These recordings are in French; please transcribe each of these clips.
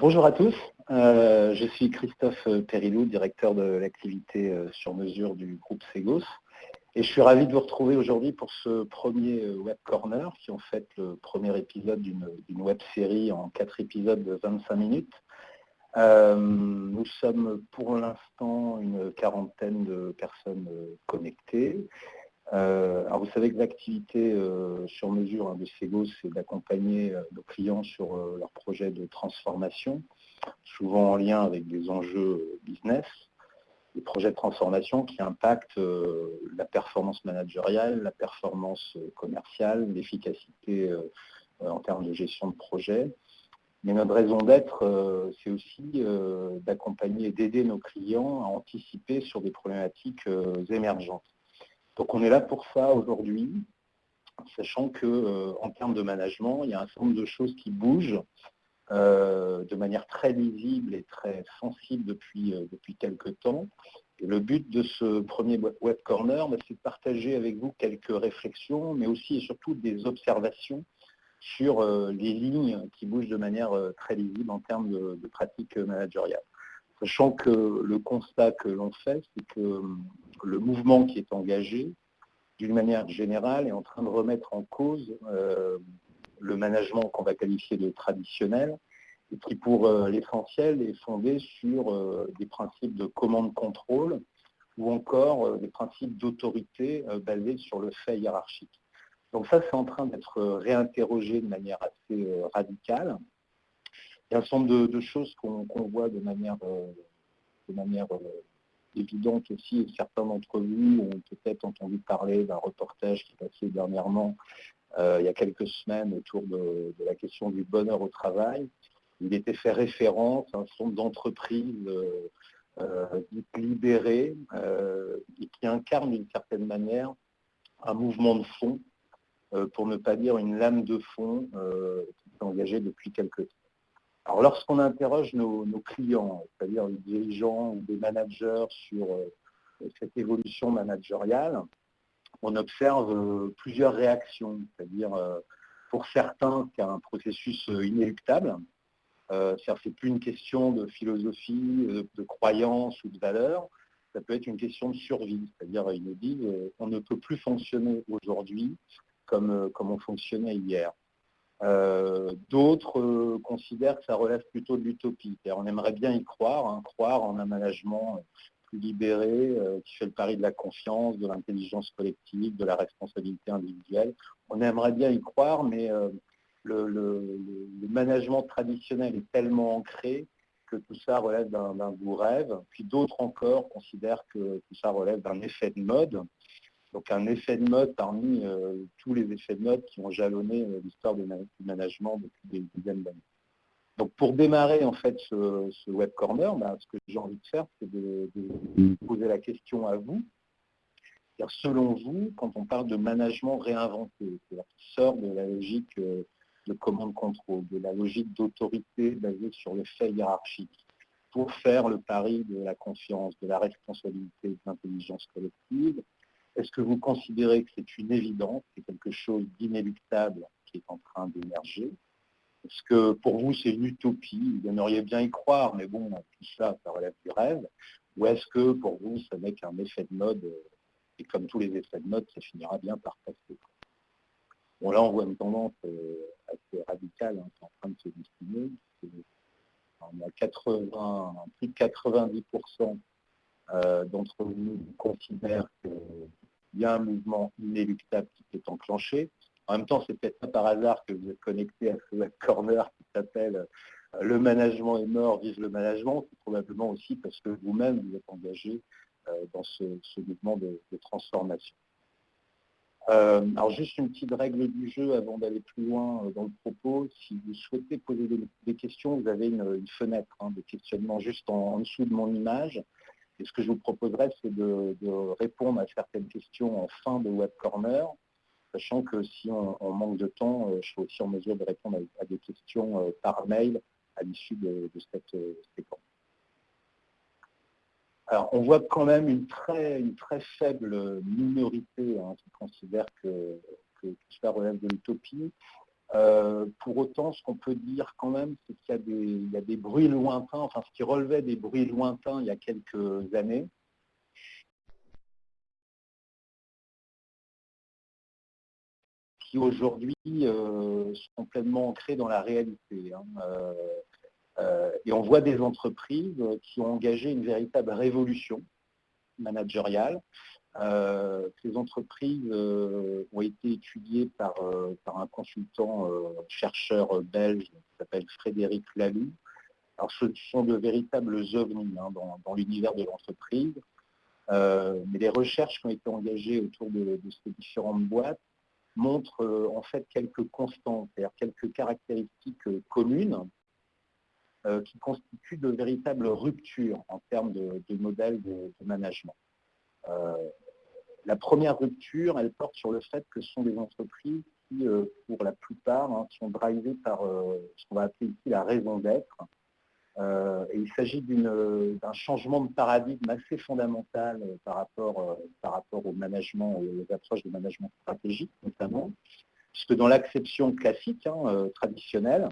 Bonjour à tous, euh, je suis Christophe Périlou, directeur de l'activité euh, sur mesure du groupe Segos. Et je suis ravi de vous retrouver aujourd'hui pour ce premier euh, Web Corner, qui est en fait le premier épisode d'une web série en quatre épisodes de 25 minutes. nous sommes pour l'instant une quarantaine de personnes connectées. Alors vous savez que l'activité sur mesure hein, de Segos, c'est d'accompagner nos clients sur leurs projets de transformation souvent en lien avec des enjeux business, des projets de transformation qui impactent euh, la performance managériale, la performance commerciale, l'efficacité euh, en termes de gestion de projet. Mais notre raison d'être, euh, c'est aussi d'accompagner et d'aider nos clients à anticiper sur des problématiques émergentes. Donc on est là pour ça aujourd'hui, sachant qu'en termes de management, il y a un certain nombre de choses qui bougent euh, de manière très lisible et très sensible depuis, euh, depuis quelques temps. Et le but de ce premier Web Corner, bah, c'est de partager avec vous quelques réflexions, mais aussi et surtout des observations sur euh, les lignes qui bougent de manière très lisible en termes de, pratiques managériales. Sachant que le constat que l'on fait, c'est que le mouvement qui est engagé, d'une manière générale, est en train de remettre en cause le management qu'on va qualifier de traditionnel, et qui pour euh, l'essentiel est fondé sur euh, des principes de commande-contrôle ou encore euh, des principes d'autorité basés sur le fait hiérarchique. Donc ça, c'est en train d'être réinterrogé de manière assez radicale. Il y a un certain nombre de, choses qu'on voit de manière, de manière évidente aussi, et certains d'entre vous ont peut-être entendu parler d'un reportage qui est passé dernièrement euh, il y a quelques semaines autour de, la question du bonheur au travail. Il était fait référence à un nombre d'entreprises euh, euh, libérées et qui incarnent d'une certaine manière un mouvement de fond, pour ne pas dire une lame de fond qui s'est engagée depuis quelques temps. Alors lorsqu'on interroge nos, clients, c'est-à-dire les dirigeants ou des managers sur cette évolution managériale, on observe euh, plusieurs réactions, c'est-à-dire euh, pour certains, c'est un processus euh, inéluctable. Ce n'est plus une question de philosophie, de, croyance ou de valeur, ça peut être une question de survie, c'est-à-dire ils nous disent on ne peut plus fonctionner aujourd'hui comme, comme on fonctionnait hier. D'autres considèrent que ça relève plutôt de l'utopie. On aimerait bien y croire, hein, croire en un management libéré, euh, qui fait le pari de la confiance, de l'intelligence collective, de la responsabilité individuelle. On aimerait bien y croire, mais euh, le, management traditionnel est tellement ancré que tout ça relève d'un goût rêve. Puis d'autres encore considèrent que tout ça relève d'un effet de mode. Donc un effet de mode parmi euh, tous les effets de mode qui ont jalonné l'histoire du management depuis des dizaines d'années. Donc pour démarrer en fait ce, web corner, ben, ce que j'ai envie de faire, c'est de, poser la question à vous. Selon vous, quand on parle de management réinventé, qui sort de la logique euh, de commande-contrôle, de la logique d'autorité basée sur le fait hiérarchique, pour faire le pari de la confiance, de la responsabilité, de l'intelligence collective, est-ce que vous considérez que c'est une évidence, c'est quelque chose d'inéluctable qui est en train d'émerger? Est-ce que pour vous, c'est une utopie? Vous aimeriez bien y croire, mais bon, tout ça, ça relève du rêve. Ou est-ce que pour vous, ça n'est qu'un effet de mode Et comme tous les effets de mode, ça finira bien par passer? Bon, là, on voit une tendance euh, assez radicale hein, qui est en train de se dessiner. On a 80, plus de 90% euh, d'entre nous considèrent qu'il y a un mouvement inéluctable qui s'est enclenché. En même temps, c'est peut-être pas par hasard que vous êtes connecté à ce corner qui s'appelle euh, Le management est mort, vive le management. C'est probablement aussi parce que vous-même vous êtes engagé euh, dans ce, mouvement de, transformation. Alors juste une petite règle du jeu avant d'aller plus loin dans le propos. Si vous souhaitez poser des, questions, vous avez une, fenêtre hein, de questionnement juste en, dessous de mon image. Et ce que je vous proposerais, c'est de, répondre à certaines questions en fin de web corner sachant que si on, manque de temps, euh, je serai aussi en mesure de répondre à, des questions euh, par mail à l'issue de, cette euh, séquence. Alors, on voit quand même une très, une très faible minorité hein, qui considère que, tout cela relève de l'utopie. Pour autant, ce qu'on peut dire quand même, c'est qu'il y, a des bruits lointains, enfin ce qui relevait des bruits lointains il y a quelques années, qui aujourd'hui sont complètement ancrés dans la réalité. Hein. et on voit des entreprises qui ont engagé une véritable révolution managériale, euh, ces entreprises euh, ont été étudiées par, euh, un consultant chercheur belge qui s'appelle Frédéric Laloux. Alors ce sont de véritables ovnis hein, dans, l'univers de l'entreprise, mais les recherches qui ont été engagées autour de, ces différentes boîtes montrent en fait quelques constantes, c'est-à-dire quelques caractéristiques communes qui constituent de véritables ruptures en termes de, modèles de management. Euh, la première rupture, elle porte sur le fait que ce sont des entreprises qui, euh, pour la plupart, hein, sont drivées par euh, ce qu'on va appeler ici la raison d'être. et il s'agit d'un changement de paradigme assez fondamental par, rapport, par rapport au management, aux approches de management stratégique notamment, puisque dans l'acception classique, hein, traditionnelle,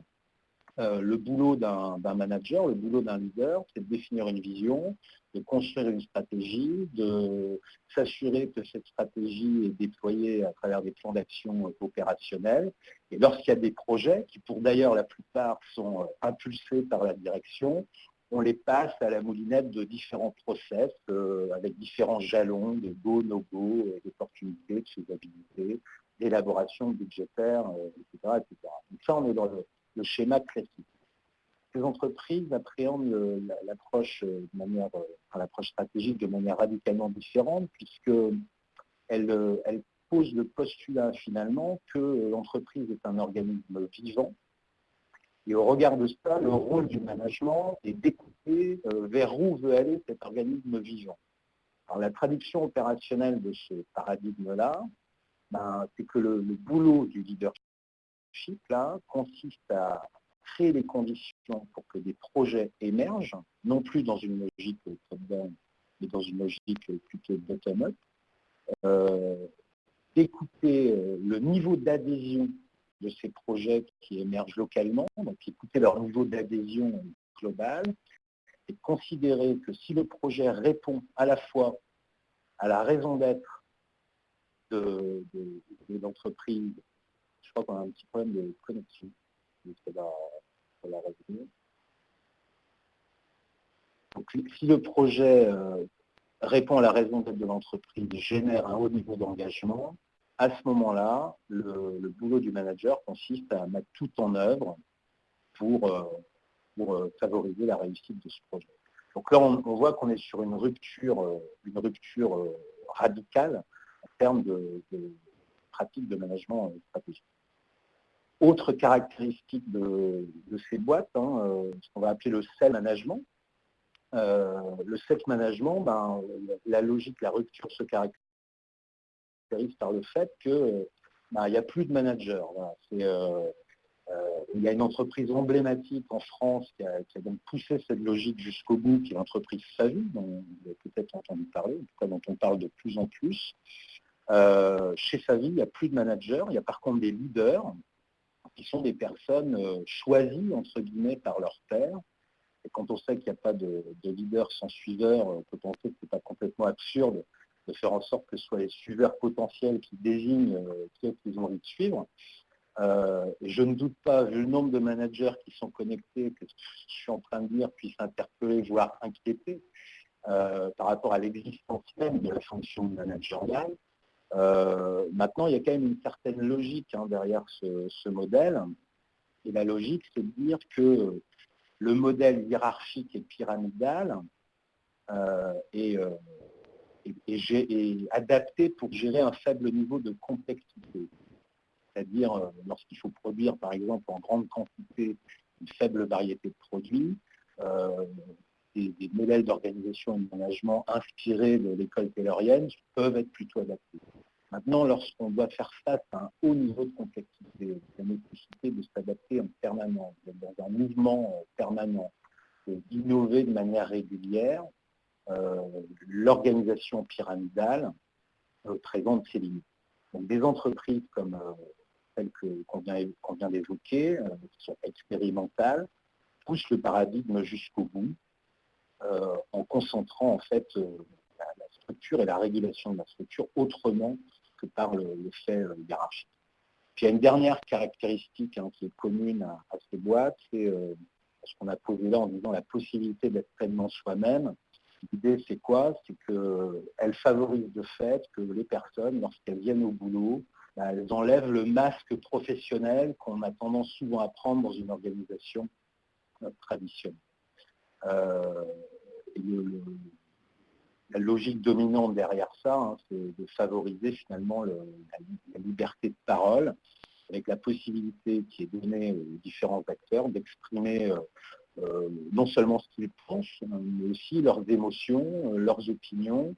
euh, le boulot d'un manager, le boulot d'un leader, c'est de définir une vision, de construire une stratégie, de s'assurer que cette stratégie est déployée à travers des plans d'action opérationnels. Et lorsqu'il y a des projets, qui pour d'ailleurs la plupart sont euh, impulsés par la direction, on les passe à la moulinette de différents process euh, avec différents jalons de go, no-go, d'opportunités, de faisabilité, d'élaboration budgétaire, etc., etc. Donc ça, on est dans le, le schéma classique. Ces entreprises appréhendent l'approche de manière, l'approche stratégique de manière radicalement différente, puisqu'elles elle posent le postulat finalement que l'entreprise est un organisme vivant. Et au regard de ça, le rôle du management est d'écouter euh, vers où veut aller cet organisme vivant. Alors la traduction opérationnelle de ce paradigme-là, ben, c'est que le, le, boulot du leadership consiste à créer les conditions pour que des projets émergent, non plus dans une logique top-down, mais dans une logique plutôt bottom-up, euh, d'écouter euh, le niveau d'adhésion de ces projets qui émergent localement, donc écouter leur niveau d'adhésion global, et considérer que si le projet répond à la fois à la raison d'être de l'entreprise je crois qu'on a un petit problème de connexion. Donc, si le projet euh, répond à la raison d'être de l'entreprise, génère un haut niveau d'engagement, à ce moment-là, le, boulot du manager consiste à mettre tout en œuvre pour, euh, euh, favoriser la réussite de ce projet. Donc là, on, voit qu'on est sur une rupture, une rupture radicale en termes de, de pratique de management stratégique. Autre caractéristique de, ces boîtes, hein, euh, ce qu'on va appeler le self-management. Euh, le self-management, ben, la logique, la rupture se caractérise par le fait qu'il ben, n'y a plus de manager. Euh, il y a une entreprise emblématique en France qui a, donc poussé cette logique jusqu'au bout, qui est l'entreprise Savi, dont vous avez peut-être entendu parler, en tout cas dont on parle de plus en plus. chez Savi, il n'y a plus de manager, il y a par contre des leaders qui sont des personnes euh, choisies, entre guillemets, par leur père. Et quand on sait qu'il n'y a pas de, leader sans suiveur, on peut penser que ce n'est pas complètement absurde de faire en sorte que ce soit les suiveurs potentiels qui désignent euh, qui qu'ils ont envie de suivre. Euh, je ne doute pas, vu le nombre de managers qui sont connectés, que ce que je suis en train de dire puisse interpeller, voire inquiéter par rapport à l'existence même de la fonction managériale, maintenant, il y a quand même une certaine logique hein, derrière ce, modèle. Et la logique, c'est de dire que le modèle hiérarchique et pyramidal euh, euh, est, adapté pour gérer un faible niveau de complexité. C'est-à-dire, lorsqu'il faut produire, par exemple, en grande quantité, une faible variété de produits, des, des, modèles d'organisation et de management inspirés de l'école taylorienne peuvent être plutôt adaptés. Maintenant, lorsqu'on doit faire face à un haut niveau de complexité, la nécessité de s'adapter en permanence, dans un mouvement euh, permanent, d'innover de manière régulière, euh, l'organisation pyramidale euh, présente ses limites. Donc des entreprises comme celles qu'on vient, d'évoquer, qui sont expérimentales, poussent le paradigme jusqu'au bout, en concentrant en fait la, structure et la régulation de la structure autrement que par le, fait hiérarchique. Puis il y a une dernière caractéristique hein, qui est commune à, ces boîtes, c'est ce qu'on a posé là en disant la possibilité d'être pleinement soi-même. L'idée, c'est quoi? C'est qu'elle favorise le fait que les personnes, lorsqu'elles viennent au boulot, bah, elles enlèvent le masque professionnel qu'on a tendance souvent à prendre dans une organisation euh, traditionnelle. Euh, la logique dominante derrière ça, hein, c'est de favoriser finalement la, liberté de parole, avec la possibilité qui est donnée aux différents acteurs d'exprimer euh, euh, non seulement ce qu'ils pensent, mais aussi leurs émotions, euh, leurs opinions.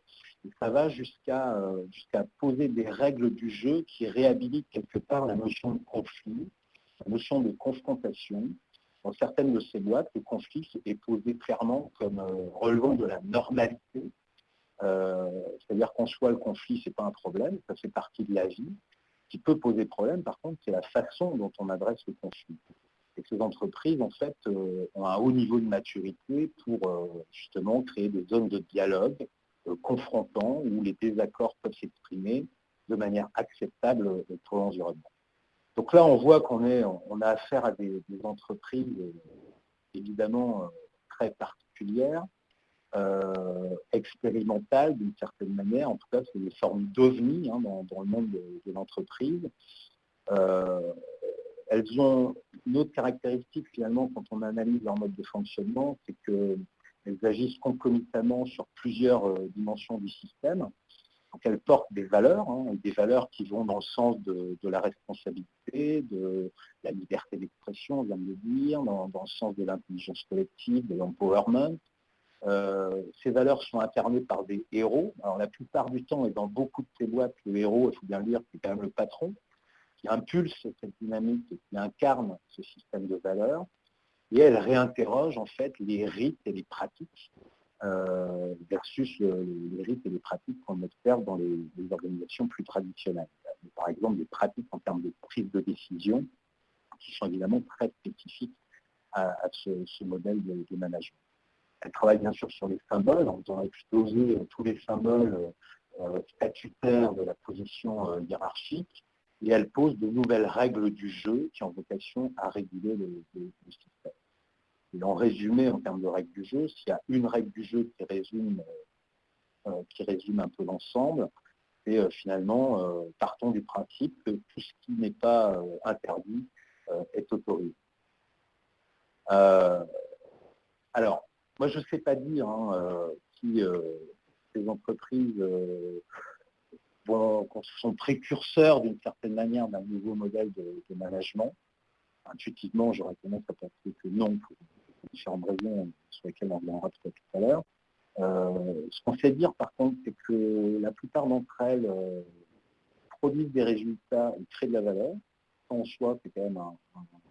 Ça va jusqu'à poser des règles du jeu qui réhabilitent quelque part la notion de conflit, la notion de confrontation. Dans certaines de ces boîtes, le conflit est posé clairement comme relevant de la normalité. C'est-à-dire qu'en soi, le conflit, ce n'est pas un problème, ça fait partie de la vie qui peut poser problème, par contre, c'est la façon dont on adresse le conflit. Et ces entreprises, en fait, euh, ont un haut niveau de maturité pour euh, justement créer des zones de dialogue euh, confrontants où les désaccords peuvent s'exprimer de manière acceptable pour l'environnement. Donc là, on voit qu'on on a affaire à des entreprises évidemment très particulières, euh, expérimentales d'une certaine manière. En tout cas, c'est des formes d'ovnis hein, dans, le monde de, l'entreprise. Euh, elles ont une autre caractéristique finalement quand on analyse leur mode de fonctionnement, c'est qu'elles agissent concomitamment sur plusieurs euh, dimensions du système. Donc elles portent des valeurs, hein, des valeurs qui vont dans le sens de, la responsabilité, de la liberté d'expression, on vient de le dire, dans le sens de l'intelligence collective, de l'empowerment, euh, ces valeurs sont incarnées par des héros. Alors la plupart du temps, et dans beaucoup de ces boîtes, le héros, il faut bien le dire, c'est quand même le patron, qui impulse cette dynamique et qui incarne ce système de valeurs. Et elle réinterroge en fait les rites et les pratiques euh, versus les rites et les pratiques qu'on observe dans les, organisations plus traditionnelles. Par exemple, des pratiques en termes de prise de décision qui sont évidemment très spécifiques à, ce, modèle de management. Elle travaille bien sûr sur les symboles, en faisant exploser euh, tous les symboles euh, statutaires de la position euh, hiérarchique, et elle pose de nouvelles règles du jeu qui ont vocation à réguler le, système. Et en résumé, en termes de règles du jeu, s'il y a une règle du jeu qui résume, qui résume un peu l'ensemble, et finalement, partons du principe que tout ce qui n'est pas interdit est autorisé. alors, moi, je ne sais pas dire hein, euh, si euh, ces entreprises euh, sont précurseurs d'une certaine manière d'un nouveau modèle de, management. Intuitivement, j'aurais tendance à penser que non, pour différentes raisons sur lesquelles on reviendra tout à l'heure. ce qu'on sait dire, par contre, c'est que la plupart d'entre elles produisent des résultats et créent de la valeur. En soi, c'est quand même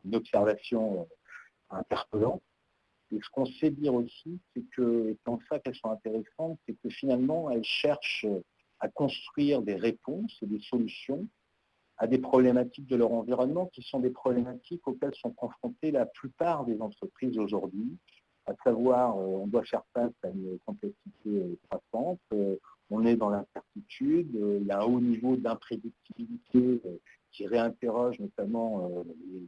une observation interpellante. Et ce qu'on sait dire aussi, c'est que, dans ça qu'elles sont intéressantes, c'est que finalement, elles cherchent à construire des réponses et des solutions à des problématiques de leur environnement qui sont des problématiques auxquelles sont confrontées la plupart des entreprises aujourd'hui, à savoir euh, on doit faire face à une complexité euh, croissante, euh, on est dans l'incertitude, il y a un haut niveau d'imprédictibilité qui réinterroge notamment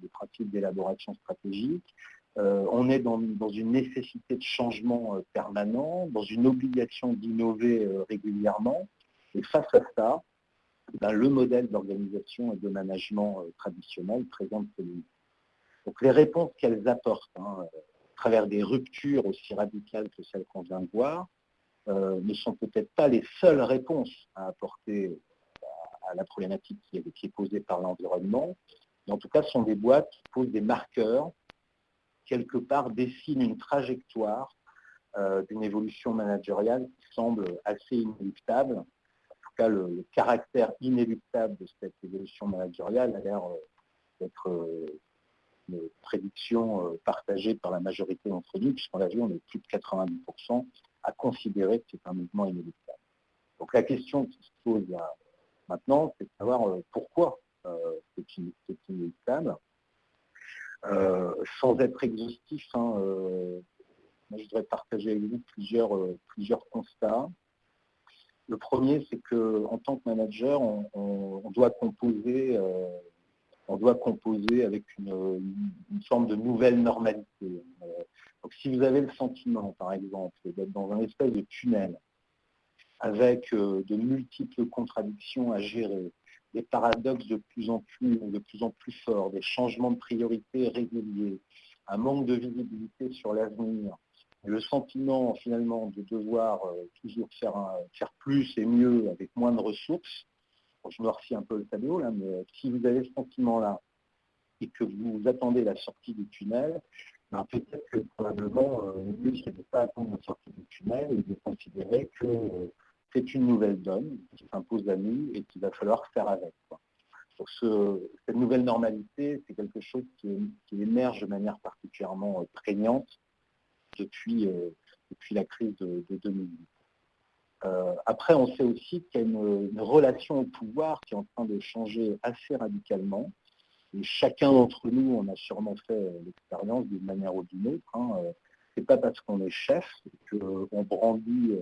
les principes d'élaboration stratégique, euh, on est dans, une nécessité de changement euh, permanent, dans une obligation d'innover euh, régulièrement. Et face à ça, ben, le modèle d'organisation et de management traditionnel présente celui Donc les réponses qu'elles apportent, hein, à travers des ruptures aussi radicales que celles qu'on vient de voir, ne sont peut-être pas les seules réponses à apporter à, la problématique qui est, qui est posée par l'environnement, mais en tout cas, ce sont des boîtes qui posent des marqueurs quelque part dessine une trajectoire euh, d'une évolution managériale qui semble assez inéluctable. En tout cas, le, caractère inéluctable de cette évolution managériale a l'air euh, d'être euh, une prédiction partagée par la majorité d'entre nous, puisqu'on l'a vu, on est plus de 90% à considérer que c'est un mouvement inéluctable. Donc la question qui se pose maintenant, c'est de savoir pourquoi c'est inéluctable. Sans être exhaustif, hein, je voudrais partager avec vous plusieurs, plusieurs constats. Le premier, c'est qu'en tant que manager, on, doit composer, on doit composer avec une, forme de nouvelle normalité. Donc si vous avez le sentiment, par exemple, d'être dans un espèce de tunnel, avec euh, de multiples contradictions à gérer, des paradoxes de plus en plus, de plus en plus forts, des changements de priorité réguliers, un manque de visibilité sur l'avenir, le sentiment finalement de devoir euh, toujours faire, faire plus et mieux avec moins de ressources, je refie un peu le tableau là, mais si vous avez ce sentiment-là et que vous attendez la sortie du tunnel, ben, peut-être que probablement euh, le mieux c'est de ne pas attendre la sortie du tunnel et de considérer que c'est une nouvelle donne qui s'impose à nous et qu'il va falloir faire avec. Cette nouvelle normalité, c'est quelque chose qui, émerge de manière particulièrement euh, prégnante depuis, euh, depuis la crise de, 2008. Euh, après, on sait aussi qu'il y a une, relation au pouvoir qui est en train de changer assez radicalement. Et chacun d'entre nous, on a sûrement fait l'expérience d'une manière ou d'une autre. Hein. Ce n'est pas parce qu'on est chef qu'on brandit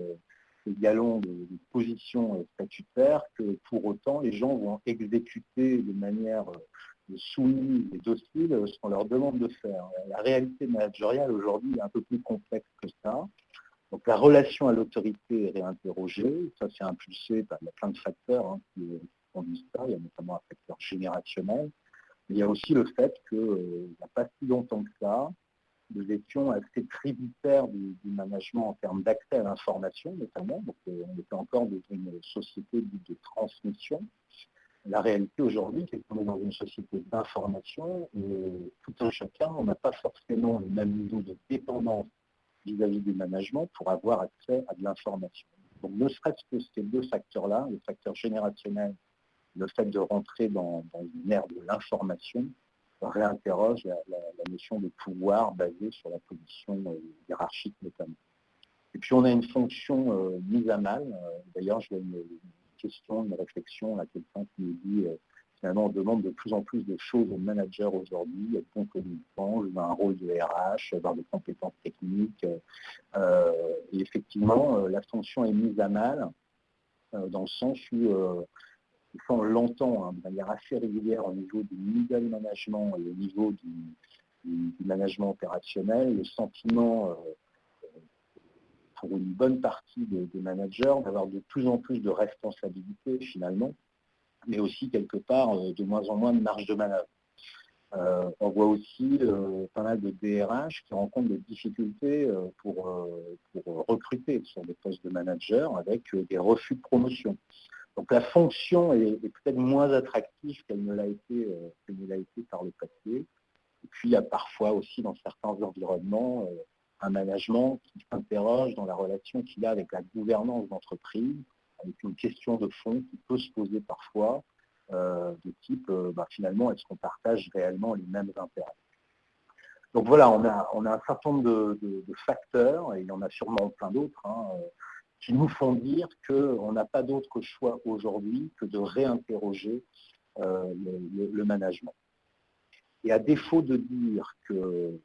ces galons de, position euh, statutaire que pour autant les gens vont exécuter de manière euh, soumise et docile ce qu'on leur demande de faire. La réalité managériale aujourd'hui est un peu plus complexe que ça. Donc la relation à l'autorité est réinterrogée, ça c'est impulsé par plein de facteurs hein, qui conduisent ça, il y a notamment un facteur générationnel. il y a aussi le fait qu'il euh, n'y a pas si longtemps que ça, nous étions assez tributaires du, management en termes d'accès à l'information, notamment. Donc, euh, on était encore dans une société de transmission. La réalité aujourd'hui, c'est qu'on est dans une société d'information et tout un chacun, on n'a pas forcément le même niveau de dépendance vis-à-vis du management pour avoir accès à de l'information. Donc, ne serait-ce que ces deux facteurs-là, le facteur générationnel, le fait de rentrer dans une ère de l'information, réinterroge la, notion de pouvoir basée sur la position euh, hiérarchique notamment. Et puis on a une fonction euh, mise à mal. Euh, d'ailleurs, je une, une, question, une réflexion à quelqu'un qui nous dit finalement on demande de plus en plus de choses aux managers aujourd'hui, être bon communicant, jouer un rôle de RH, avoir des compétences techniques. et effectivement, la fonction est mise à mal dans le sens où on l'entend hein, de manière assez régulière au niveau du middle management et au niveau du, management opérationnel, le sentiment euh, pour une bonne partie des, managers d'avoir de plus en plus de responsabilités finalement, mais aussi quelque part euh, de moins en moins de marge de manœuvre. Euh, on voit aussi pas mal de DRH qui rencontrent des difficultés pour, pour, recruter sur des postes de manager avec des refus de promotion. Donc la fonction est, peut-être moins attractive qu'elle ne l'a été, euh, été par le passé. Et puis il y a parfois aussi dans certains environnements euh, un management qui s'interroge dans la relation qu'il a avec la gouvernance d'entreprise, avec une question de fond qui peut se poser parfois, euh, de type bah, finalement est-ce qu'on partage réellement les mêmes intérêts? Donc voilà, on a, un certain nombre de, facteurs, et il y en a sûrement plein d'autres, hein, qui nous font dire qu'on n'a pas d'autre choix aujourd'hui que de réinterroger euh, le, management. Et à défaut de dire que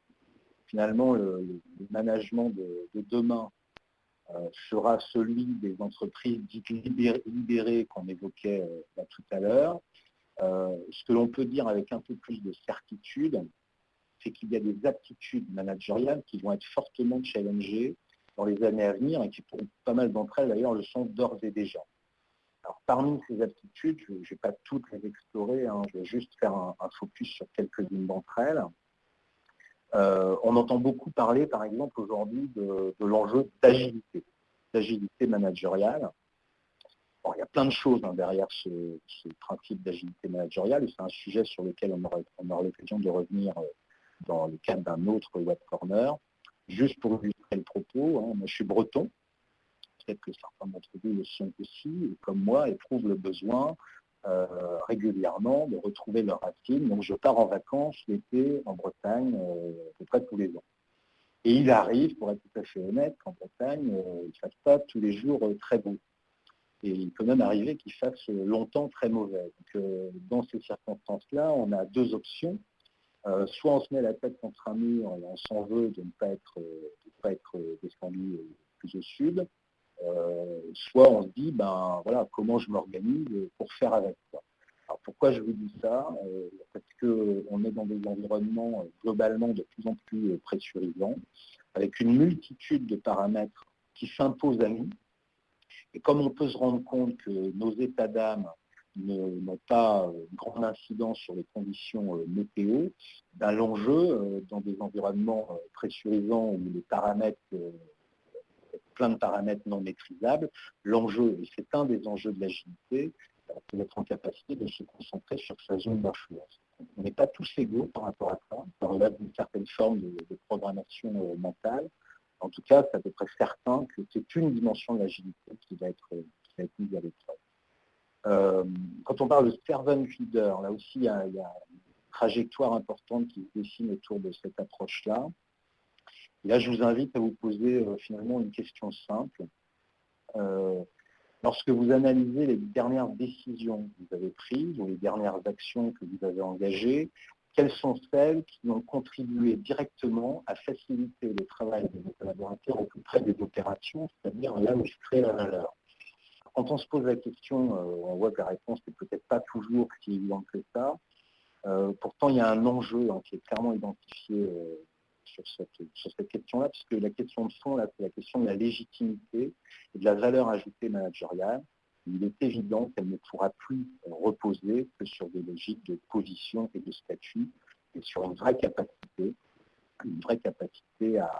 finalement le, management de, demain euh, sera celui des entreprises dites libérées, qu'on évoquait euh, tout à l'heure, ce que l'on peut dire avec un peu plus de certitude, c'est qu'il y a des aptitudes managériales qui vont être fortement challengées dans les années à venir et qui pour pas mal d'entre elles d'ailleurs le sont d'ores et déjà. Alors parmi ces aptitudes, je ne vais pas toutes les explorer, hein, je vais juste faire un, focus sur quelques-unes d'entre elles. Euh, on entend beaucoup parler par exemple aujourd'hui de, l'enjeu d'agilité, d'agilité managériale. il y a plein de choses hein, derrière ce, principe d'agilité managériale et c'est un sujet sur lequel on aura, on aura l'occasion de revenir euh, dans le cadre d'un autre web corner. Juste pour le propos, hein, moi je suis breton, peut-être que certains d'entre vous le sont aussi, comme moi, éprouvent le besoin euh, régulièrement de retrouver leurs racines. Donc je pars en vacances l'été en Bretagne euh, à peu près tous les ans. Et il arrive, pour être tout à fait honnête, qu'en Bretagne, euh, il ne fasse pas tous les jours très beau. et il peut même arriver qu'il fasse longtemps très mauvais. dans ces circonstances-là, on a deux options. Soit on se met la tête contre un mur et on s'en veut de ne pas être, pas être descendu plus au sud, soit on se dit, ben voilà, comment je m'organise pour faire avec. Alors pourquoi je vous dis ça Parce qu'on est dans des environnements globalement de plus en plus pressurisants, avec une multitude de paramètres qui s'imposent à nous. Et comme on peut se rendre compte que nos états d'âme n'ont pas une grande incidence sur les conditions météo, ben, l'enjeu dans des environnements pressurisants où les paramètres plein de paramètres non maîtrisables. L'enjeu, et c'est un des enjeux de l'agilité, c'est d'être en capacité de se concentrer sur sa zone d'influence. On n'est pas tous égaux par rapport à ça, ça relève d'une certaine forme de, programmation euh, mentale. En tout cas, c'est à peu près certain que c'est une dimension de l'agilité qui, va être, mise à l'épreuve. Euh, quand on parle de servant leader, là aussi, il y, a, une trajectoire importante qui se dessine autour de cette approche-là. Et là, je vous invite à vous poser euh, finalement une question simple. Euh, lorsque vous analysez les dernières décisions que vous avez prises ou les dernières actions que vous avez engagées, quelles sont celles qui ont contribué directement à faciliter le travail de vos collaborateurs au plus près des opérations, c'est-à-dire là où se crée la valeur? Quand on se pose la question, euh, on voit que la réponse n'est peut-être pas toujours si évidente que ça. pourtant, il y a un enjeu hein, qui est clairement identifié sur cette, question-là, puisque la question de fond, c'est la question de la légitimité et de la valeur ajoutée managériale. Il est évident qu'elle ne pourra plus reposer que sur des logiques de position et de statut, et sur une vraie capacité, une vraie capacité à,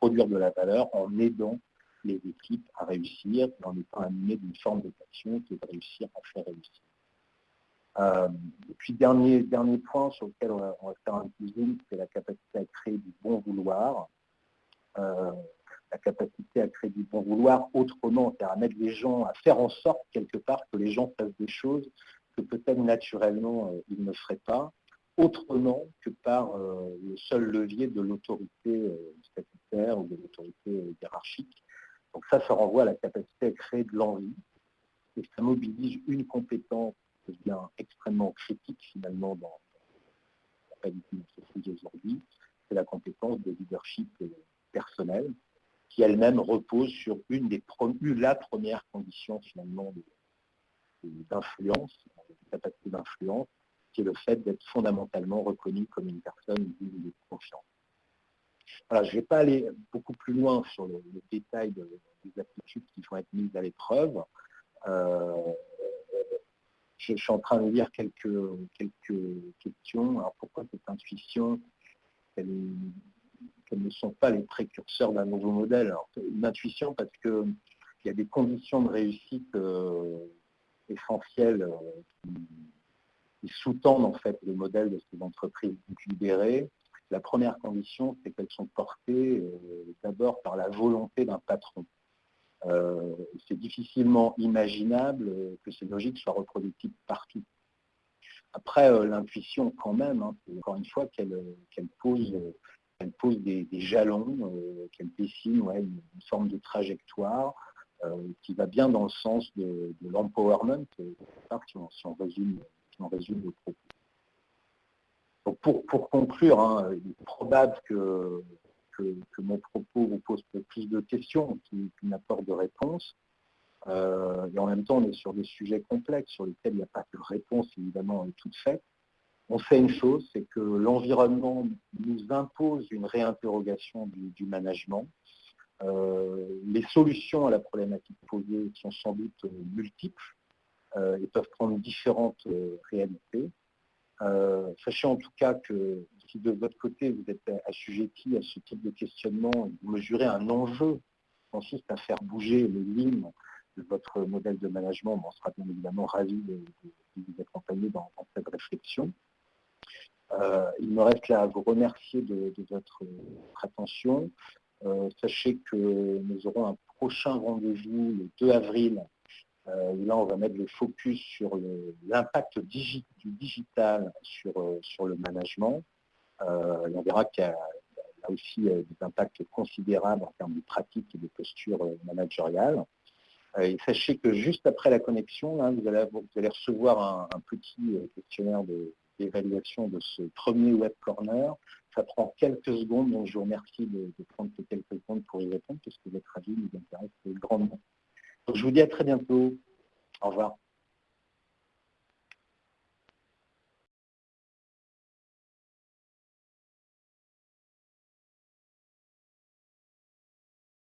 produire de la valeur en aidant les équipes à réussir, en étant animées d'une forme de passion qui est de réussir à faire réussir. Euh, et puis, dernier, dernier point sur lequel on va, faire un petit zoom, c'est la capacité à créer du bon vouloir. Euh, la capacité à créer du bon vouloir autrement, c'est-à-dire à mettre les gens, à faire en sorte quelque part que les gens fassent des choses que peut-être naturellement euh, ils ne feraient pas, autrement que par le seul levier de l'autorité statutaire ou de l'autorité hiérarchique. Donc ça, ça renvoie à la capacité à créer de l'envie, et ça mobilise une compétence devient extrêmement critique finalement dans la qualité de aujourd'hui, c'est la compétence de leadership personnel, qui elle-même repose sur une des la première condition finalement d'influence, de, capacité d'influence, qui est le fait d'être fondamentalement reconnu comme une personne de confiance. Je ne vais pas aller beaucoup plus loin sur le, détail des aptitudes qui vont être mises à l'épreuve. Euh, je, suis en train de lire quelques, quelques questions. Alors pourquoi cette intuition qu'elles ne sont pas les précurseurs d'un nouveau modèle? Une intuition parce qu'il y a des conditions de réussite euh, essentielles euh, qui, sous-tendent en fait le modèle de ces entreprises libérées. La première condition, c'est qu'elles sont portées euh, d'abord par la volonté d'un patron. Euh, c'est difficilement imaginable que ces logiques soient reproductibles partout. Après, euh, l'intuition, quand même, hein, encore une fois, qu'elle pose, pose des, jalons, euh, qu'elle dessine une, forme de trajectoire qui va bien dans le sens de, l'empowerment, si, on résume, le propos. Pour, pour conclure, hein, il est probable que que, mon propos vous pose plus de questions qu'il n'apporte de réponses. Euh, et en même temps, on est sur des sujets complexes sur lesquels il n'y a pas de réponse évidemment toute faite. On fait une chose, c'est que l'environnement nous impose une réinterrogation du, management. Euh, les solutions à la problématique posée sont sans doute multiples euh, et peuvent prendre différentes réalités. Sachez en tout cas que si de votre côté vous êtes assujetti à ce type de questionnement, vous mesurez un enjeu qui consiste à faire bouger les lignes de votre modèle de management, on sera bien évidemment ravi de, vous accompagner dans, cette réflexion. Euh, il me reste là à vous remercier de, votre, attention. Euh, sachez que nous aurons un prochain rendez-vous le 2 avril. Euh, là, on va mettre le focus sur l'impact du digital sur, sur le management. Euh, on verra qu'il y a aussi euh, des impacts considérables en termes de pratiques et de postures euh, managériales. sachez que juste après la connexion, vous, allez, recevoir un, petit questionnaire d'évaluation de, ce premier Web Corner. Ça prend quelques secondes, donc je vous remercie de, prendre quelques secondes pour y répondre, parce que votre avis nous intéresse grandement. Je vous dis à très bientôt. Au revoir.